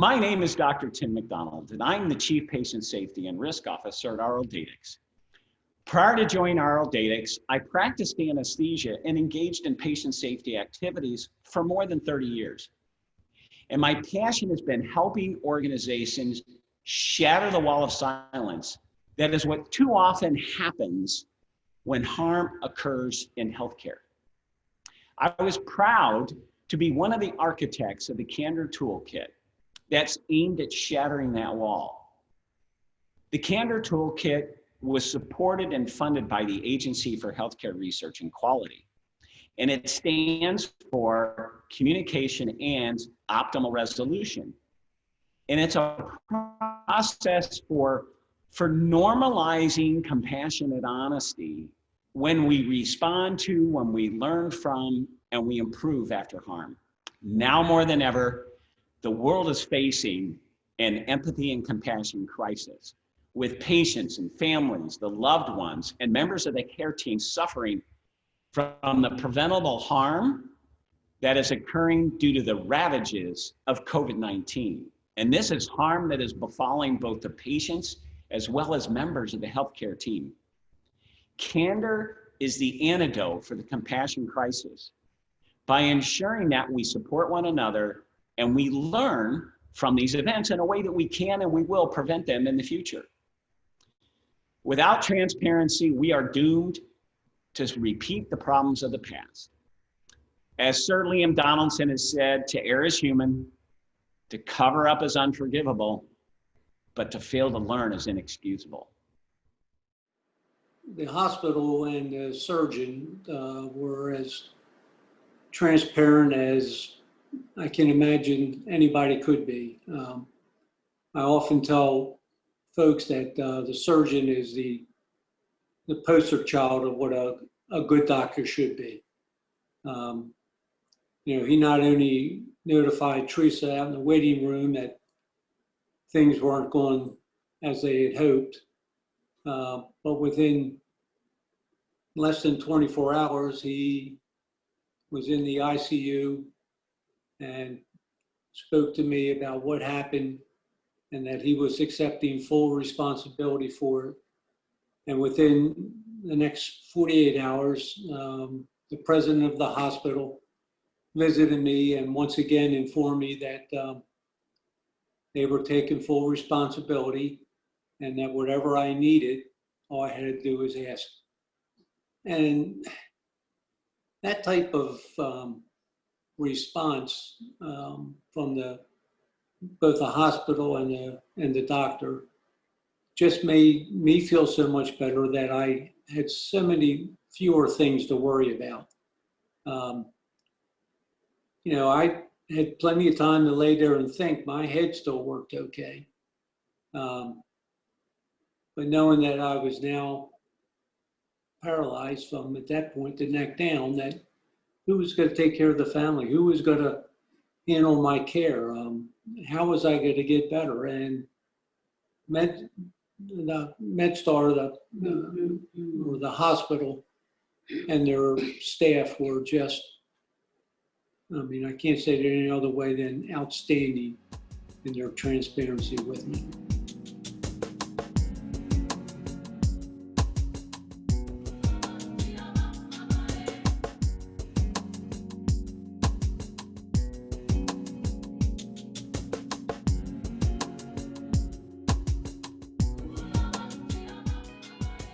My name is Dr. Tim McDonald, and I'm the Chief Patient Safety and Risk Officer at RL Datix. Prior to joining RL Datix, I practiced anesthesia and engaged in patient safety activities for more than 30 years. And my passion has been helping organizations shatter the wall of silence. That is what too often happens when harm occurs in healthcare. I was proud to be one of the architects of the Candor Toolkit that's aimed at shattering that wall. The Candor Toolkit was supported and funded by the Agency for Healthcare Research and Quality. And it stands for communication and optimal resolution. And it's a process for, for normalizing compassionate honesty when we respond to, when we learn from, and we improve after harm. Now more than ever, the world is facing an empathy and compassion crisis with patients and families, the loved ones, and members of the care team suffering from the preventable harm that is occurring due to the ravages of COVID 19. And this is harm that is befalling both the patients as well as members of the healthcare team. Candor is the antidote for the compassion crisis by ensuring that we support one another and we learn from these events in a way that we can and we will prevent them in the future. Without transparency, we are doomed to repeat the problems of the past. As Sir Liam Donaldson has said, to err is human, to cover up is unforgivable, but to fail to learn is inexcusable. The hospital and the surgeon uh, were as transparent as I can imagine anybody could be. Um, I often tell folks that uh, the surgeon is the the poster child of what a, a good doctor should be. Um, you know, he not only notified Teresa out in the waiting room that things weren't going as they had hoped, uh, but within less than 24 hours, he was in the ICU and spoke to me about what happened and that he was accepting full responsibility for it. And within the next 48 hours, um, the president of the hospital visited me and once again informed me that um, they were taking full responsibility and that whatever I needed, all I had to do was ask. And that type of um, response um, from the both the hospital and the and the doctor just made me feel so much better that I had so many fewer things to worry about. Um, you know, I had plenty of time to lay there and think. My head still worked okay. Um, but knowing that I was now paralyzed from at that point the neck down, that who was going to take care of the family? Who was going to handle my care? Um, how was I going to get better? And Med, the MedStar, the, the, or the hospital and their staff were just, I mean, I can't say it any other way than outstanding in their transparency with me.